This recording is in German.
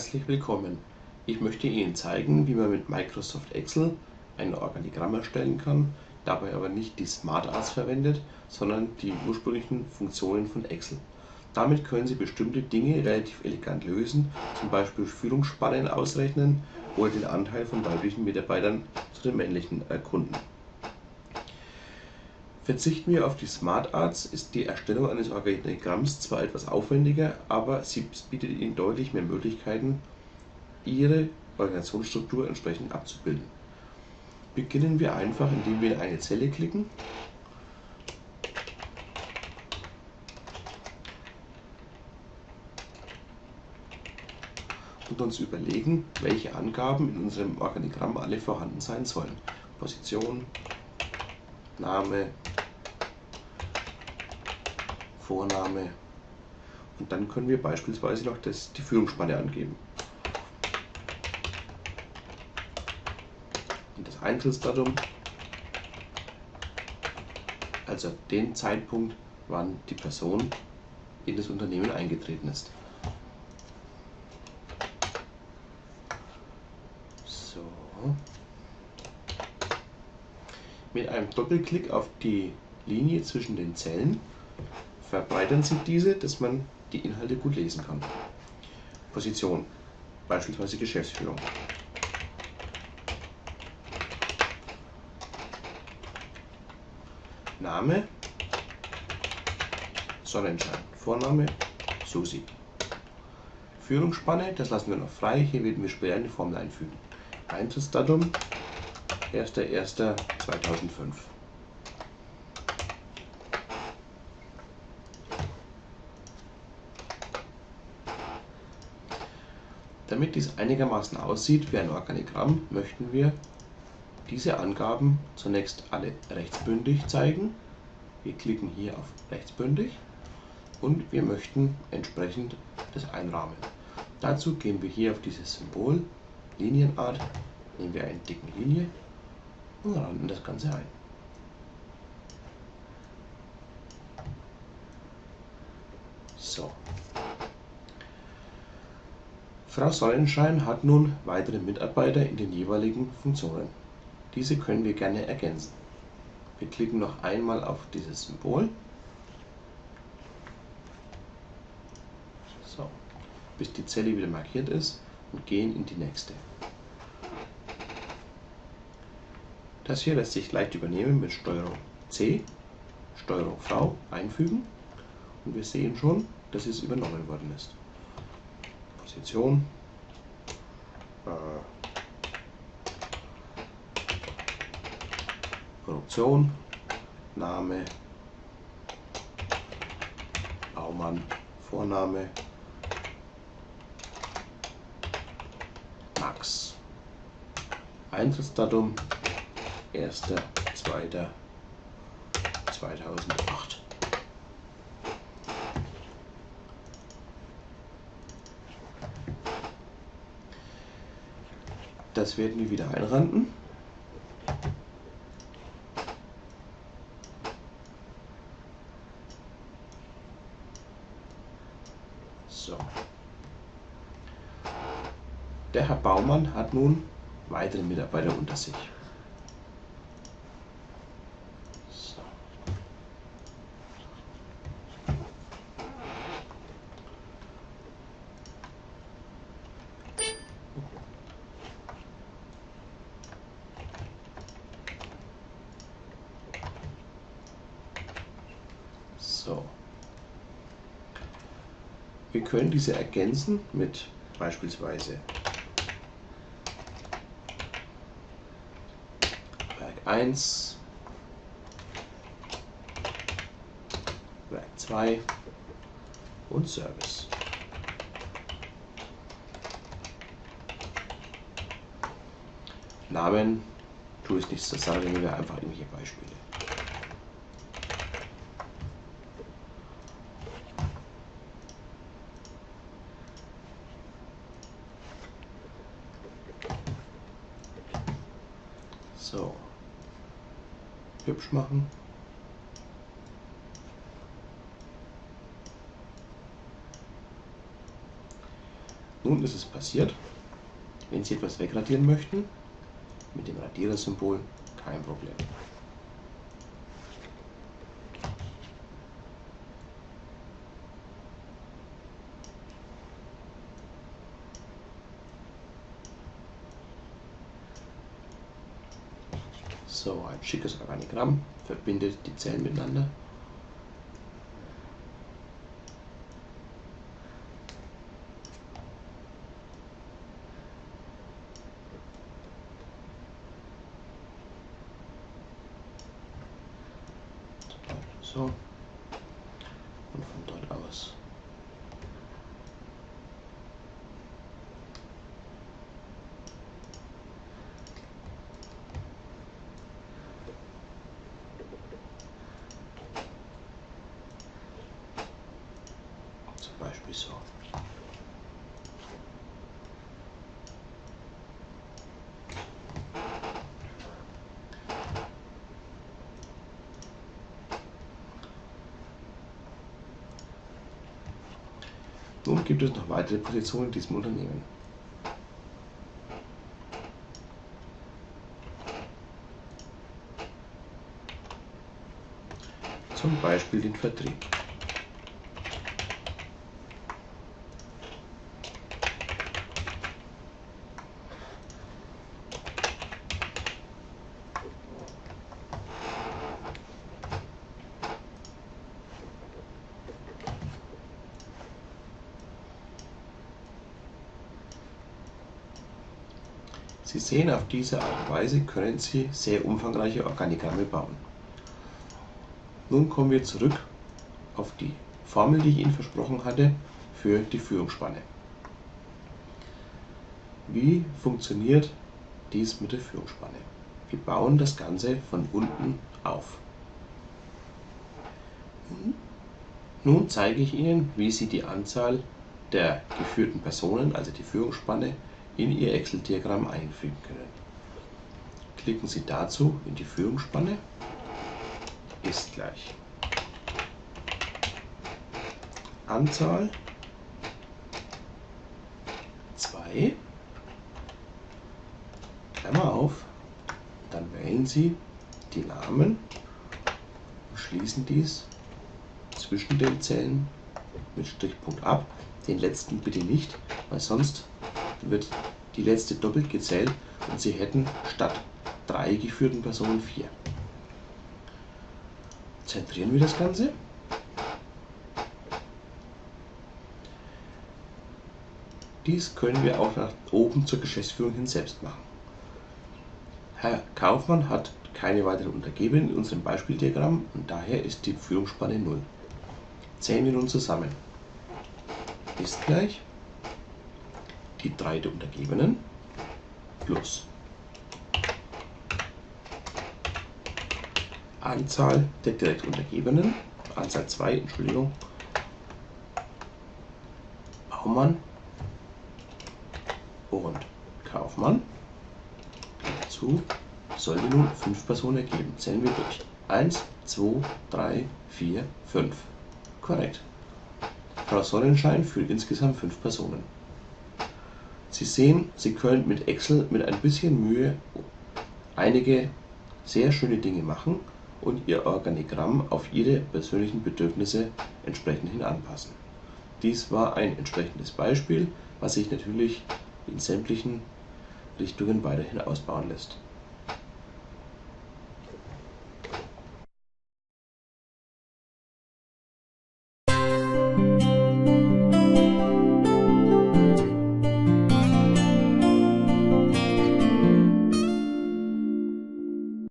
Herzlich willkommen. Ich möchte Ihnen zeigen, wie man mit Microsoft Excel ein Organigramm erstellen kann, dabei aber nicht die SmartArts verwendet, sondern die ursprünglichen Funktionen von Excel. Damit können Sie bestimmte Dinge relativ elegant lösen, zum Beispiel Führungsspannen ausrechnen oder den Anteil von weiblichen Mitarbeitern zu den männlichen erkunden. Verzichten wir auf die SmartArts, ist die Erstellung eines Organigramms zwar etwas aufwendiger, aber sie bietet Ihnen deutlich mehr Möglichkeiten, Ihre Organisationsstruktur entsprechend abzubilden. Beginnen wir einfach, indem wir in eine Zelle klicken und uns überlegen, welche Angaben in unserem Organigramm alle vorhanden sein sollen. Position, Name, Vorname und dann können wir beispielsweise noch das, die Führungsspanne angeben. Und das Eintrittsdatum, also den Zeitpunkt, wann die Person in das Unternehmen eingetreten ist. So. Mit einem Doppelklick auf die Linie zwischen den Zellen verbreitern Sie diese, dass man die Inhalte gut lesen kann. Position, beispielsweise Geschäftsführung. Name, Sonnenschein. Vorname, Susi. Führungsspanne, das lassen wir noch frei. Hier werden wir später eine Formel einfügen. Eintrittsdatum, 1.1.2005. Damit dies einigermaßen aussieht wie ein Organigramm, möchten wir diese Angaben zunächst alle rechtsbündig zeigen. Wir klicken hier auf rechtsbündig und wir möchten entsprechend das einrahmen. Dazu gehen wir hier auf dieses Symbol Linienart, nehmen wir eine dicke Linie und rahmen das Ganze ein. So, Frau Sonnenschein hat nun weitere Mitarbeiter in den jeweiligen Funktionen. Diese können wir gerne ergänzen. Wir klicken noch einmal auf dieses Symbol. So, bis die Zelle wieder markiert ist und gehen in die nächste. Das hier lässt sich leicht übernehmen mit STRG C, STRG V einfügen und wir sehen schon, dass es übernommen worden ist. Position. Äh, Produktion, Name, Baumann, Vorname, Max. Eintrittsdatum 1.2.2008. Das werden wir wieder einranden. So. Der Herr Baumann hat nun weitere Mitarbeiter unter sich. So. Wir können diese ergänzen mit beispielsweise Werk 1, Werk 2 und Service. Namen tue ich nichts zur Sache, nehmen wir einfach irgendwelche Beispiele. So. Hübsch machen. Nun ist es passiert. Wenn Sie etwas wegradieren möchten, mit dem Radierersymbol kein Problem. So, ein schickes Organigramm verbindet die Zellen miteinander. So. Und von dort aus So. Nun gibt es noch weitere Positionen in diesem Unternehmen. Zum Beispiel den Vertrieb. Sie sehen, auf diese Art und Weise können Sie sehr umfangreiche Organigramme bauen. Nun kommen wir zurück auf die Formel, die ich Ihnen versprochen hatte, für die Führungsspanne. Wie funktioniert dies mit der Führungsspanne? Wir bauen das Ganze von unten auf. Nun zeige ich Ihnen, wie Sie die Anzahl der geführten Personen, also die Führungsspanne, in Ihr Excel-Diagramm einfügen. Können. Klicken Sie dazu in die Führungsspanne, ist gleich. Anzahl. 2, Klammer auf, dann wählen Sie die Namen und schließen dies zwischen den Zellen mit Strichpunkt ab. Den letzten bitte nicht, weil sonst wird die letzte doppelt gezählt und Sie hätten statt drei geführten Personen vier. Zentrieren wir das Ganze. Dies können wir auch nach oben zur Geschäftsführung hin selbst machen. Herr Kaufmann hat keine weiteren Untergebenen in unserem Beispieldiagramm und daher ist die Führungsspanne 0. Zählen wir nun zusammen. Ist gleich die drei der Untergebenen plus Anzahl der direkt Untergebenen, Anzahl 2, Entschuldigung, Baumann und Kaufmann. Dazu sollte nun 5 Personen ergeben. Zählen wir durch. 1, 2, 3, 4, 5. Korrekt. Frau Sonnenschein führt insgesamt 5 Personen. Sie sehen, Sie können mit Excel mit ein bisschen Mühe einige sehr schöne Dinge machen und Ihr Organigramm auf Ihre persönlichen Bedürfnisse entsprechend hin anpassen. Dies war ein entsprechendes Beispiel, was sich natürlich in sämtlichen Richtungen weiterhin ausbauen lässt.